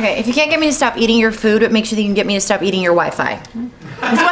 Okay, if you can't get me to stop eating your food, what makes you think you can get me to stop eating your Wi-Fi?